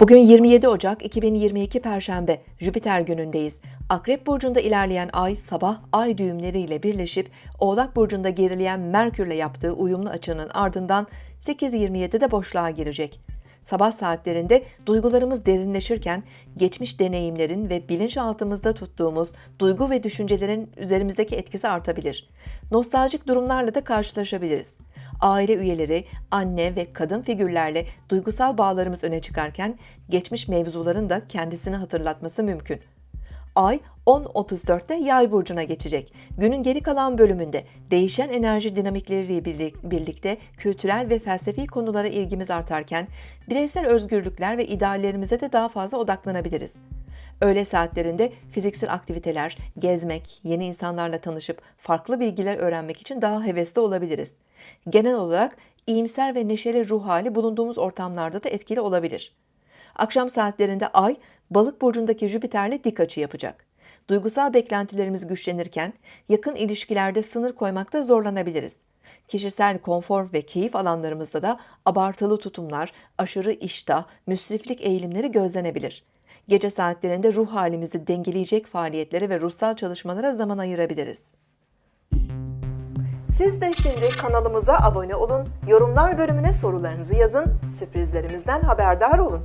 Bugün 27 Ocak 2022 Perşembe, Jüpiter günündeyiz. Akrep Burcu'nda ilerleyen ay sabah ay düğümleriyle birleşip Oğlak Burcu'nda gerileyen Merkür'le yaptığı uyumlu açının ardından 8.27'de boşluğa girecek. Sabah saatlerinde duygularımız derinleşirken geçmiş deneyimlerin ve bilinçaltımızda tuttuğumuz duygu ve düşüncelerin üzerimizdeki etkisi artabilir. Nostaljik durumlarla da karşılaşabiliriz. Aile üyeleri, anne ve kadın figürlerle duygusal bağlarımız öne çıkarken geçmiş mevzuların da kendisini hatırlatması mümkün. Ay 10.34'te Yay burcuna geçecek. Günün geri kalan bölümünde değişen enerji dinamikleriyle birlikte kültürel ve felsefi konulara ilgimiz artarken bireysel özgürlükler ve ideallerimize de daha fazla odaklanabiliriz. Öğle saatlerinde fiziksel aktiviteler, gezmek, yeni insanlarla tanışıp farklı bilgiler öğrenmek için daha hevesli olabiliriz. Genel olarak iyimser ve neşeli ruh hali bulunduğumuz ortamlarda da etkili olabilir. Akşam saatlerinde Ay, Balık burcundaki Jüpiter'le dik açı yapacak. Duygusal beklentilerimiz güçlenirken yakın ilişkilerde sınır koymakta zorlanabiliriz. Kişisel konfor ve keyif alanlarımızda da abartılı tutumlar, aşırı iştah, müsriflik eğilimleri gözlenebilir. Gece saatlerinde ruh halimizi dengeleyecek faaliyetlere ve ruhsal çalışmalara zaman ayırabiliriz. Siz de şimdi kanalımıza abone olun, yorumlar bölümüne sorularınızı yazın, sürprizlerimizden haberdar olun.